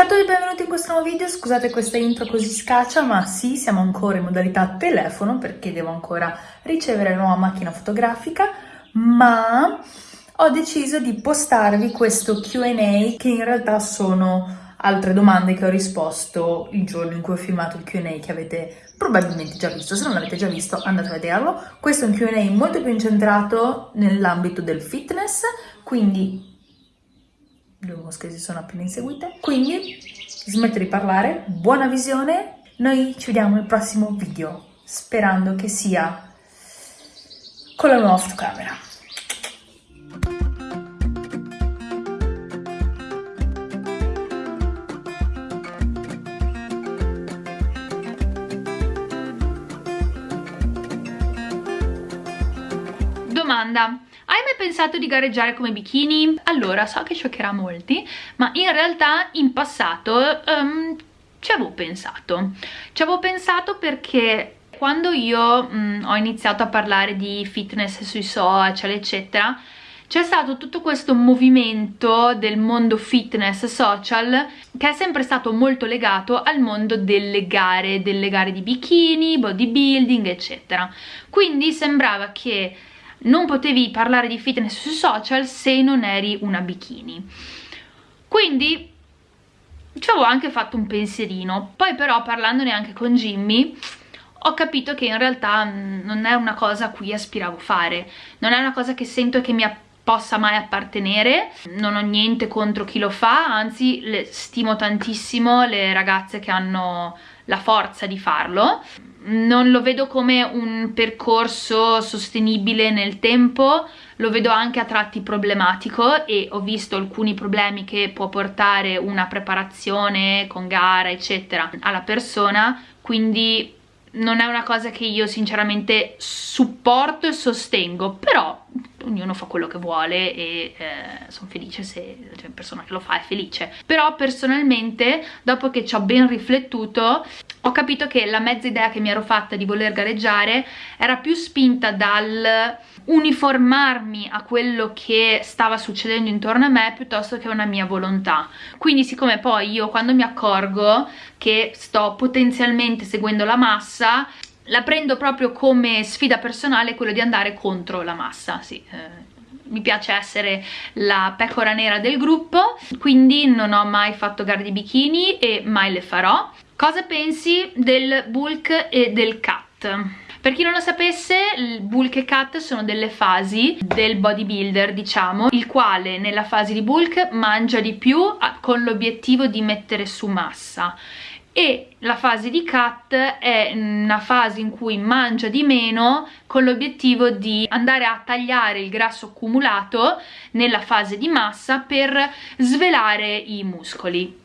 Tutti e benvenuti in questo nuovo video, scusate questa intro così scaccia, ma sì, siamo ancora in modalità telefono perché devo ancora ricevere la nuova macchina fotografica, ma ho deciso di postarvi questo Q&A che in realtà sono altre domande che ho risposto il giorno in cui ho filmato il Q&A che avete probabilmente già visto, se non l'avete già visto andate a vederlo. Questo è un Q&A molto più incentrato nell'ambito del fitness, quindi due mosche si sono appena inseguite, quindi smetto di parlare, buona visione, noi ci vediamo nel prossimo video, sperando che sia con la nuova fotocamera. Domanda, hai mai pensato di gareggiare come bikini? Allora, so che scioccherà molti, ma in realtà in passato um, ci avevo pensato. Ci avevo pensato perché quando io um, ho iniziato a parlare di fitness sui social, eccetera, c'è stato tutto questo movimento del mondo fitness social che è sempre stato molto legato al mondo delle gare, delle gare di bikini, bodybuilding, eccetera. Quindi sembrava che non potevi parlare di fitness sui social se non eri una bikini. Quindi ci avevo anche fatto un pensierino, poi però parlandone anche con Jimmy ho capito che in realtà mm, non è una cosa a cui aspiravo fare, non è una cosa che sento che mi possa mai appartenere, non ho niente contro chi lo fa, anzi stimo tantissimo le ragazze che hanno la forza di farlo, non lo vedo come un percorso sostenibile nel tempo, lo vedo anche a tratti problematico e ho visto alcuni problemi che può portare una preparazione con gara eccetera alla persona, quindi non è una cosa che io sinceramente supporto e sostengo, però ognuno fa quello che vuole e eh, sono felice se la cioè, persona che lo fa è felice. Però personalmente, dopo che ci ho ben riflettuto, ho capito che la mezza idea che mi ero fatta di voler gareggiare era più spinta dal uniformarmi a quello che stava succedendo intorno a me piuttosto che una mia volontà. Quindi siccome poi io quando mi accorgo che sto potenzialmente seguendo la massa, la prendo proprio come sfida personale quello di andare contro la massa, sì, eh, mi piace essere la pecora nera del gruppo, quindi non ho mai fatto gare di bikini e mai le farò. Cosa pensi del bulk e del cut? Per chi non lo sapesse, il bulk e cut sono delle fasi del bodybuilder, diciamo, il quale nella fase di bulk mangia di più con l'obiettivo di mettere su massa e la fase di cut è una fase in cui mangia di meno con l'obiettivo di andare a tagliare il grasso accumulato nella fase di massa per svelare i muscoli.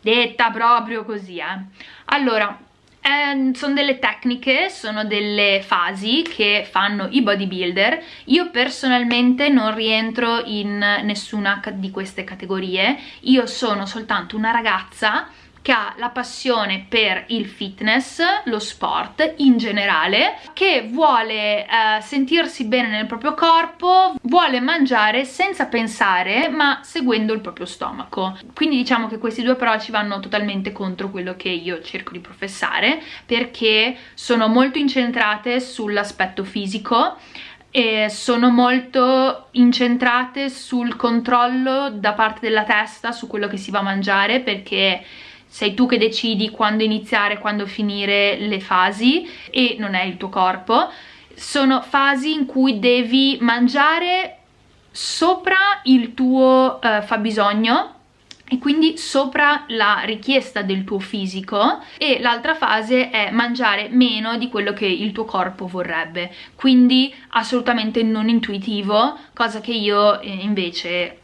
Detta proprio così eh. allora eh, sono delle tecniche, sono delle fasi che fanno i bodybuilder. Io personalmente non rientro in nessuna di queste categorie. Io sono soltanto una ragazza che ha la passione per il fitness, lo sport in generale, che vuole eh, sentirsi bene nel proprio corpo, vuole mangiare senza pensare ma seguendo il proprio stomaco. Quindi diciamo che questi due approcci vanno totalmente contro quello che io cerco di professare perché sono molto incentrate sull'aspetto fisico sono molto incentrate sul controllo da parte della testa su quello che si va a mangiare perché sei tu che decidi quando iniziare, quando finire le fasi e non è il tuo corpo. Sono fasi in cui devi mangiare sopra il tuo uh, fabbisogno e quindi sopra la richiesta del tuo fisico e l'altra fase è mangiare meno di quello che il tuo corpo vorrebbe quindi assolutamente non intuitivo cosa che io eh, invece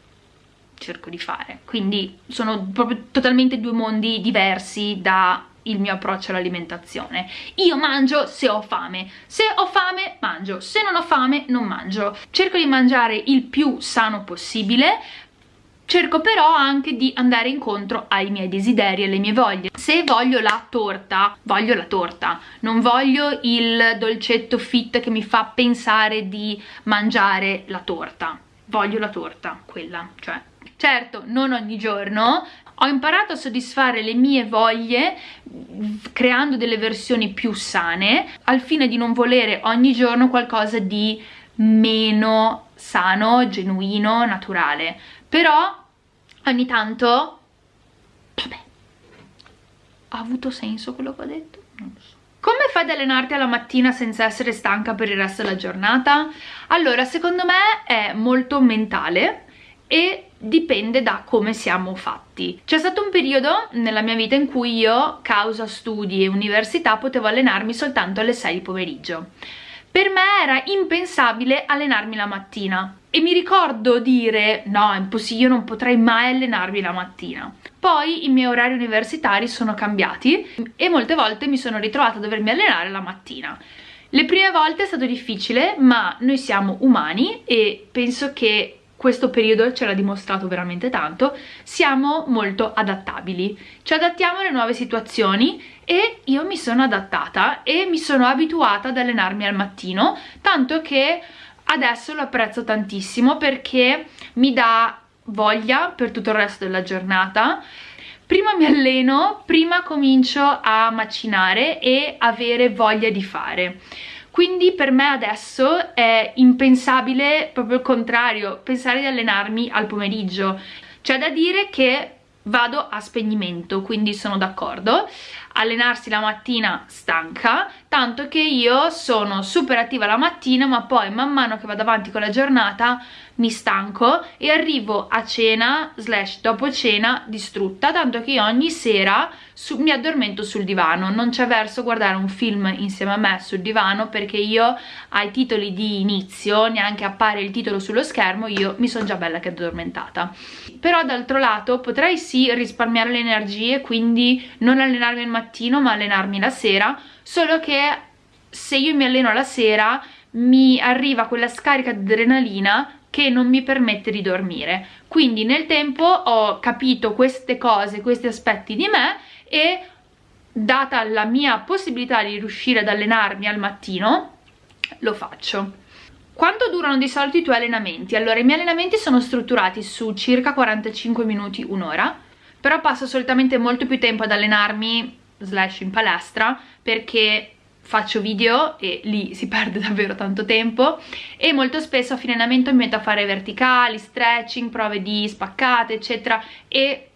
cerco di fare. Quindi sono proprio totalmente due mondi diversi da il mio approccio all'alimentazione. Io mangio se ho fame. Se ho fame mangio. Se non ho fame non mangio. Cerco di mangiare il più sano possibile. Cerco però anche di andare incontro ai miei desideri alle mie voglie. Se voglio la torta voglio la torta. Non voglio il dolcetto fit che mi fa pensare di mangiare la torta voglio la torta quella. Cioè certo non ogni giorno. Ho imparato a soddisfare le mie voglie creando delle versioni più sane al fine di non volere ogni giorno qualcosa di meno sano, genuino, naturale. Però ogni tanto vabbè ha avuto senso quello che ho detto? non lo so come fai ad allenarti alla mattina senza essere stanca per il resto della giornata? Allora, secondo me è molto mentale e dipende da come siamo fatti. C'è stato un periodo nella mia vita in cui io, causa studi e università, potevo allenarmi soltanto alle 6 di pomeriggio. Per me era impensabile allenarmi la mattina e mi ricordo dire no, è impossibile, io non potrei mai allenarmi la mattina. Poi i miei orari universitari sono cambiati e molte volte mi sono ritrovata a dovermi allenare la mattina. Le prime volte è stato difficile, ma noi siamo umani e penso che questo periodo ce l'ha dimostrato veramente tanto, siamo molto adattabili. Ci adattiamo alle nuove situazioni e io mi sono adattata e mi sono abituata ad allenarmi al mattino, tanto che adesso lo apprezzo tantissimo perché mi dà voglia per tutto il resto della giornata. Prima mi alleno, prima comincio a macinare e avere voglia di fare. Quindi per me adesso è impensabile proprio il contrario pensare di allenarmi al pomeriggio. C'è da dire che vado a spegnimento quindi sono d'accordo. Allenarsi la mattina stanca tanto che io sono super attiva la mattina ma poi man mano che vado avanti con la giornata mi stanco e arrivo a cena slash dopo cena distrutta tanto che ogni sera su, mi addormento sul divano. Non c'è verso guardare un film insieme a me sul divano perché io ai titoli di inizio neanche appare il titolo sullo schermo io mi sono già bella che addormentata. Però d'altro lato potrei sì risparmiare le energie quindi non allenarmi al mattino ma allenarmi la sera solo che se io mi alleno la sera mi arriva quella scarica di adrenalina che non mi permette di dormire quindi nel tempo ho capito queste cose, questi aspetti di me e data la mia possibilità di riuscire ad allenarmi al mattino lo faccio quanto durano di solito i tuoi allenamenti? Allora, i miei allenamenti sono strutturati su circa 45 minuti, un'ora, però passo solitamente molto più tempo ad allenarmi slash in palestra perché faccio video e lì si perde davvero tanto tempo e molto spesso a fine allenamento mi metto a fare verticali, stretching, prove di spaccate eccetera e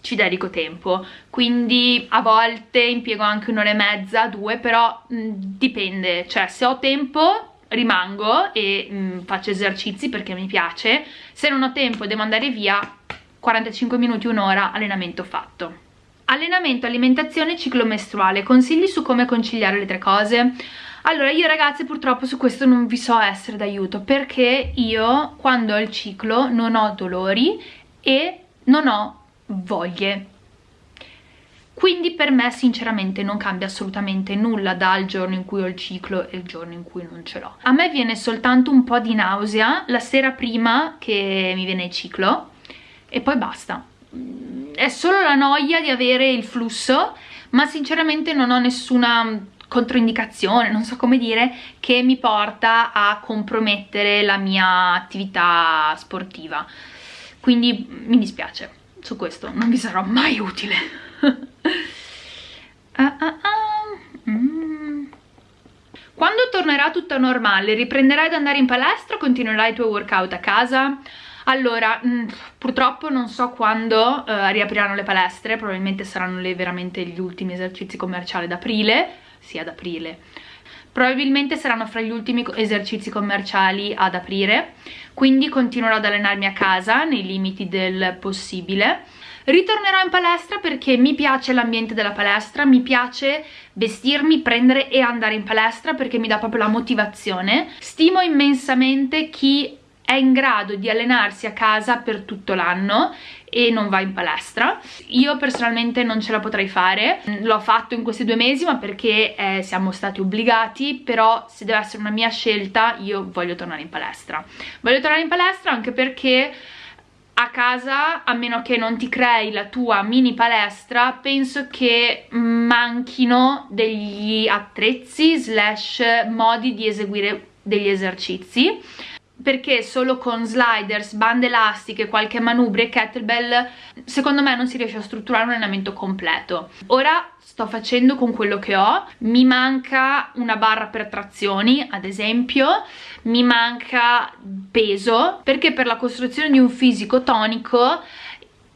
ci dedico tempo. Quindi a volte impiego anche un'ora e mezza, due però mh, dipende, cioè se ho tempo rimango e mh, faccio esercizi perché mi piace. Se non ho tempo devo andare via 45 minuti, un'ora allenamento fatto allenamento, alimentazione ciclo mestruale. Consigli su come conciliare le tre cose? Allora io ragazze purtroppo su questo non vi so essere d'aiuto perché io quando ho il ciclo non ho dolori e non ho voglie. Quindi per me sinceramente non cambia assolutamente nulla dal giorno in cui ho il ciclo e il giorno in cui non ce l'ho. A me viene soltanto un po' di nausea la sera prima che mi viene il ciclo e poi basta è solo la noia di avere il flusso ma sinceramente non ho nessuna controindicazione, non so come dire, che mi porta a compromettere la mia attività sportiva. Quindi mi dispiace, su questo non vi sarò mai utile. ah, ah, ah. Mm. Quando tornerà tutto normale, riprenderai ad andare in palestra o continuerai i tuoi workout a casa? Allora, mh, mm, purtroppo non so quando uh, riapriranno le palestre, probabilmente saranno le, veramente gli ultimi esercizi commerciali d'aprile, sì ad aprile, probabilmente saranno fra gli ultimi esercizi commerciali ad aprire, quindi continuerò ad allenarmi a casa nei limiti del possibile. Ritornerò in palestra perché mi piace l'ambiente della palestra, mi piace vestirmi, prendere e andare in palestra perché mi dà proprio la motivazione. Stimo immensamente chi è in grado di allenarsi a casa per tutto l'anno e non va in palestra. Io personalmente non ce la potrei fare. L'ho fatto in questi due mesi ma perché eh, siamo stati obbligati però se deve essere una mia scelta io voglio tornare in palestra. Voglio tornare in palestra anche perché a casa, a meno che non ti crei la tua mini palestra, penso che manchino degli attrezzi slash modi di eseguire degli esercizi perché solo con sliders, bande elastiche, qualche manubrio e kettlebell secondo me non si riesce a strutturare un allenamento completo. Ora sto facendo con quello che ho, mi manca una barra per trazioni ad esempio, mi manca peso perché per la costruzione di un fisico tonico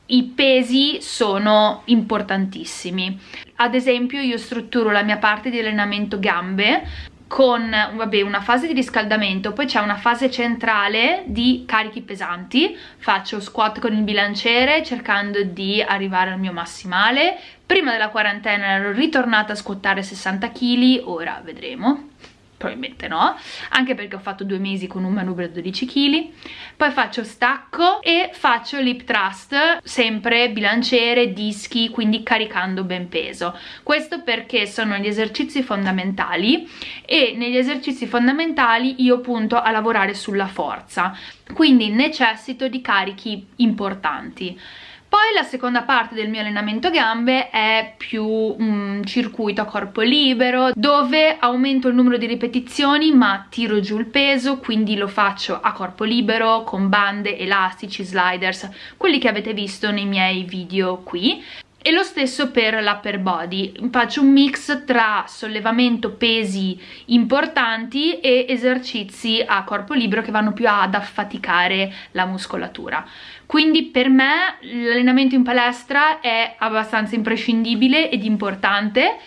i pesi sono importantissimi. Ad esempio io strutturo la mia parte di allenamento gambe con vabbè, una fase di riscaldamento, poi c'è una fase centrale di carichi pesanti, faccio squat con il bilanciere cercando di arrivare al mio massimale, prima della quarantena ero ritornata a squattare 60 kg, ora vedremo probabilmente no, anche perché ho fatto due mesi con un manubrio da 12 kg, poi faccio stacco e faccio lip thrust, sempre bilanciere, dischi, quindi caricando ben peso. Questo perché sono gli esercizi fondamentali e negli esercizi fondamentali io punto a lavorare sulla forza, quindi necessito di carichi importanti. Poi la seconda parte del mio allenamento gambe è più un circuito a corpo libero dove aumento il numero di ripetizioni ma tiro giù il peso quindi lo faccio a corpo libero con bande, elastici, sliders, quelli che avete visto nei miei video qui. E lo stesso per l'upper body. Faccio un mix tra sollevamento pesi importanti e esercizi a corpo libero che vanno più ad affaticare la muscolatura quindi per me l'allenamento in palestra è abbastanza imprescindibile ed importante.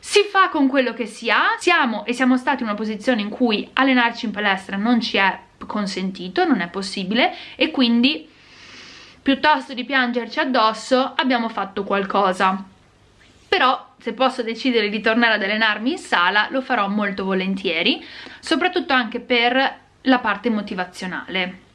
Si fa con quello che si ha, siamo e siamo stati in una posizione in cui allenarci in palestra non ci è consentito, non è possibile e quindi piuttosto di piangerci addosso abbiamo fatto qualcosa. Però se posso decidere di tornare ad allenarmi in sala lo farò molto volentieri soprattutto anche per la parte motivazionale